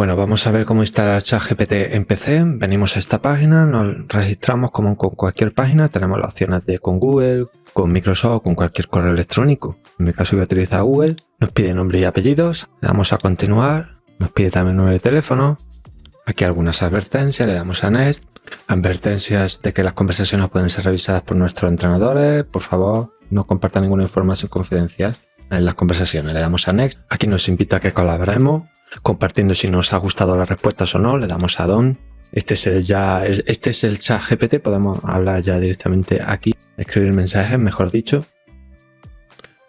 Bueno, vamos a ver cómo instalar ChatGPT en PC. Venimos a esta página, nos registramos como con cualquier página. Tenemos las opciones de con Google, con Microsoft, con cualquier correo electrónico. En mi caso voy a utilizar Google. Nos pide nombre y apellidos. Le damos a continuar. Nos pide también número de teléfono. Aquí algunas advertencias. Le damos a Next. Advertencias de que las conversaciones pueden ser revisadas por nuestros entrenadores. Por favor, no compartan ninguna información confidencial en las conversaciones. Le damos a Next. Aquí nos invita a que colaboremos compartiendo si nos ha gustado las respuestas o no, le damos a Don. Este es el ya, este es el chat GPT, podemos hablar ya directamente aquí, escribir mensajes, mejor dicho.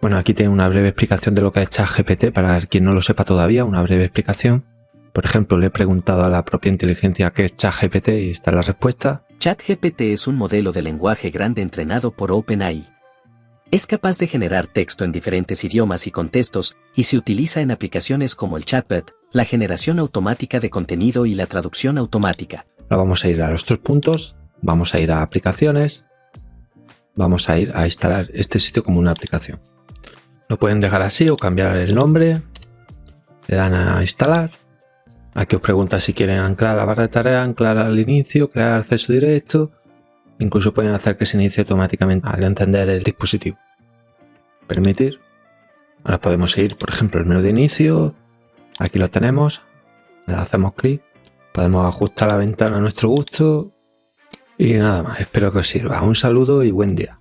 Bueno, aquí tiene una breve explicación de lo que es chat GPT, para quien no lo sepa todavía, una breve explicación. Por ejemplo, le he preguntado a la propia inteligencia qué es ChatGPT y está la respuesta. ChatGPT es un modelo de lenguaje grande entrenado por OpenAI. Es capaz de generar texto en diferentes idiomas y contextos, y se utiliza en aplicaciones como el chatbot, la generación automática de contenido y la traducción automática. Ahora vamos a ir a los tres puntos, vamos a ir a aplicaciones, vamos a ir a instalar este sitio como una aplicación. Lo pueden dejar así o cambiar el nombre, le dan a instalar. Aquí os pregunta si quieren anclar la barra de tareas, anclar al inicio, crear acceso directo, Incluso pueden hacer que se inicie automáticamente al encender el dispositivo. Permitir. Ahora podemos ir, por ejemplo, el menú de inicio. Aquí lo tenemos. Le hacemos clic. Podemos ajustar la ventana a nuestro gusto. Y nada más. Espero que os sirva. Un saludo y buen día.